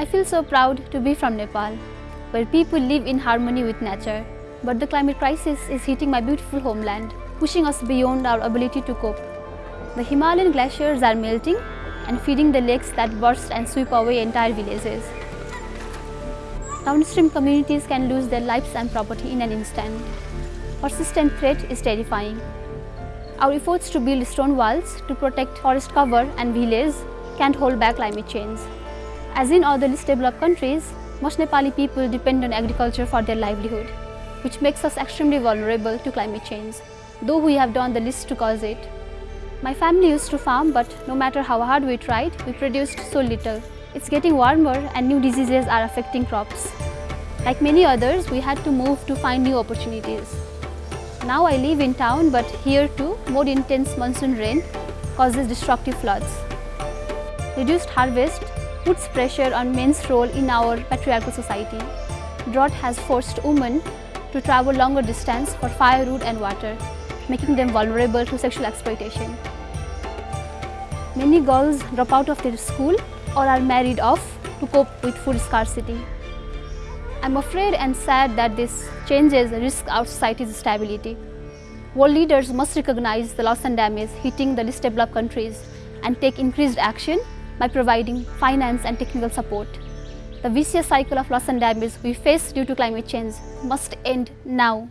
I feel so proud to be from Nepal, where people live in harmony with nature. But the climate crisis is hitting my beautiful homeland, pushing us beyond our ability to cope. The Himalayan glaciers are melting and feeding the lakes that burst and sweep away entire villages. Downstream communities can lose their lives and property in an instant. Persistent threat is terrifying. Our efforts to build stone walls to protect forest cover and villages can't hold back climate change. As in other least developed countries, most Nepali people depend on agriculture for their livelihood, which makes us extremely vulnerable to climate change, though we have done the least to cause it. My family used to farm, but no matter how hard we tried, we produced so little. It's getting warmer and new diseases are affecting crops. Like many others, we had to move to find new opportunities. Now I live in town, but here too, more intense monsoon rain causes destructive floods. Reduced harvest puts pressure on men's role in our patriarchal society. Drought has forced women to travel longer distance for firewood and water, making them vulnerable to sexual exploitation. Many girls drop out of their school or are married off to cope with food scarcity. I'm afraid and sad that this changes risk our society's stability. World leaders must recognize the loss and damage hitting the least developed countries and take increased action by providing finance and technical support. The vicious cycle of loss and damage we face due to climate change must end now.